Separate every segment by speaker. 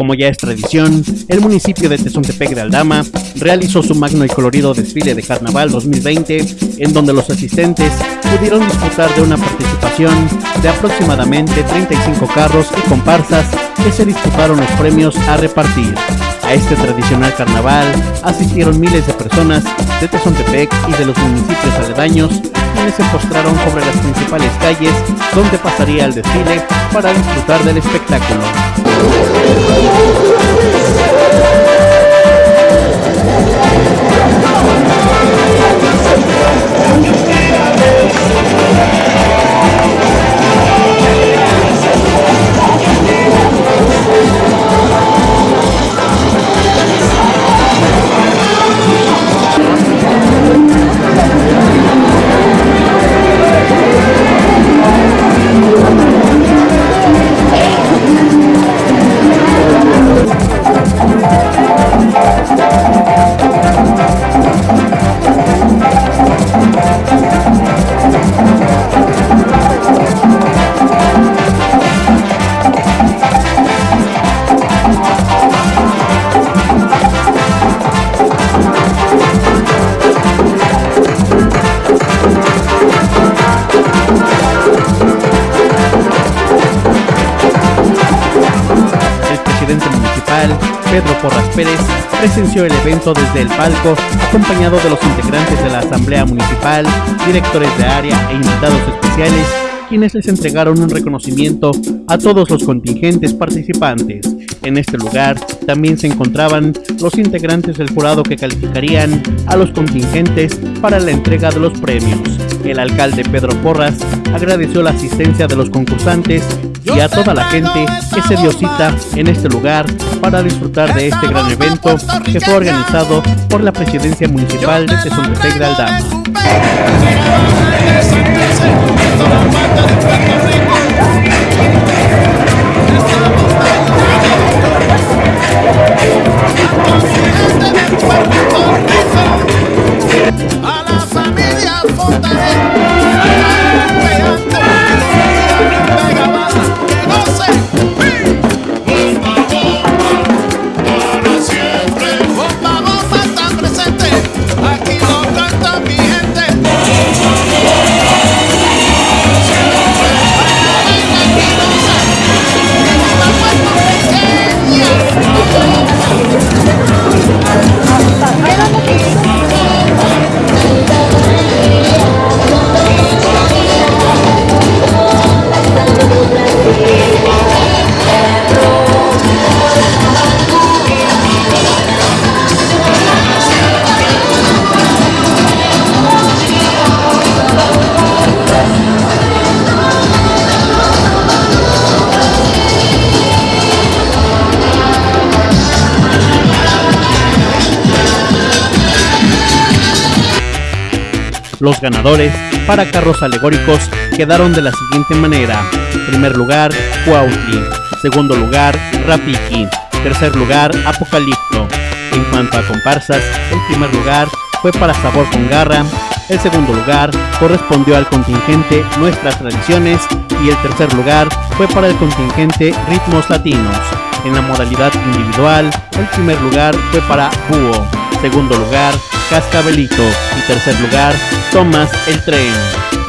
Speaker 1: Como ya es tradición, el municipio de Tezontepec de Aldama realizó su magno y colorido desfile de Carnaval 2020, en donde los asistentes pudieron disfrutar de una participación de aproximadamente 35 carros y comparsas que se disputaron los premios a repartir. A este tradicional carnaval asistieron miles de personas de Tezontepec y de los municipios aledaños, quienes se postraron sobre las principales calles donde pasaría el desfile para disfrutar del espectáculo. Thank you. Pedro Porras Pérez, presenció el evento desde el palco, acompañado de los integrantes de la Asamblea Municipal, directores de área e invitados especiales, quienes les entregaron un reconocimiento a todos los contingentes participantes. En este lugar también se encontraban los integrantes del jurado que calificarían a los contingentes para la entrega de los premios. El alcalde Pedro Porras agradeció la asistencia de los concursantes y a toda la gente que se dio cita en este lugar para disfrutar de este gran evento que fue organizado por la Presidencia Municipal de Tezontepec de Aldama. la fortaleza. Los ganadores para carros alegóricos quedaron de la siguiente manera. Primer lugar, Cuautli. Segundo lugar, Rafiki. Tercer lugar, Apocalipto. En cuanto a comparsas, el primer lugar fue para Sabor con Garra. El segundo lugar correspondió al contingente Nuestras Tradiciones y el tercer lugar fue para el contingente Ritmos Latinos. En la modalidad individual, el primer lugar fue para Búho, segundo lugar Cascabelito y tercer lugar Tomás el Tren.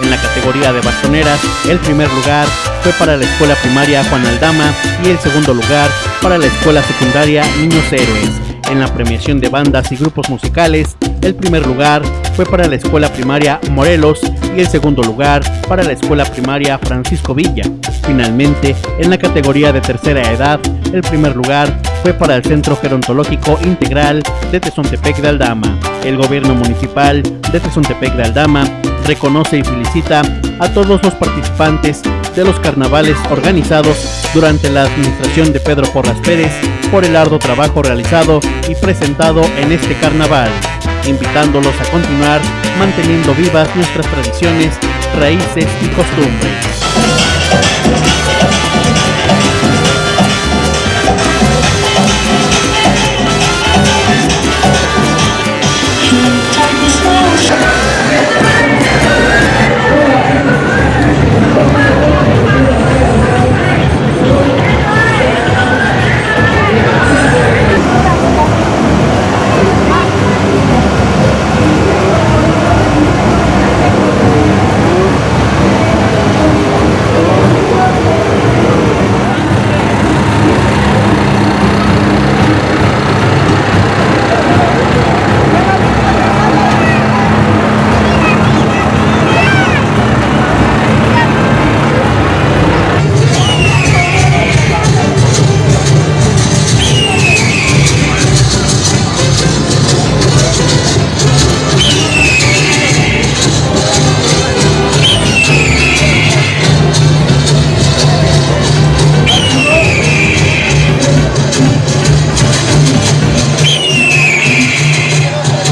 Speaker 1: En la categoría de bastoneras, el primer lugar fue para la escuela primaria Juan Aldama y el segundo lugar para la escuela secundaria Niños Héroes. En la premiación de bandas y grupos musicales, el primer lugar fue para la escuela primaria Morelos y el segundo lugar para la escuela primaria Francisco Villa. Finalmente, en la categoría de tercera edad, el primer lugar fue para el Centro Gerontológico Integral de Tezontepec de Aldama. El gobierno municipal de Tezontepec de Aldama reconoce y felicita a todos los participantes de los carnavales organizados durante la administración de Pedro Porras Pérez por el arduo trabajo realizado y presentado en este carnaval, invitándolos a continuar manteniendo vivas nuestras tradiciones, raíces y costumbres.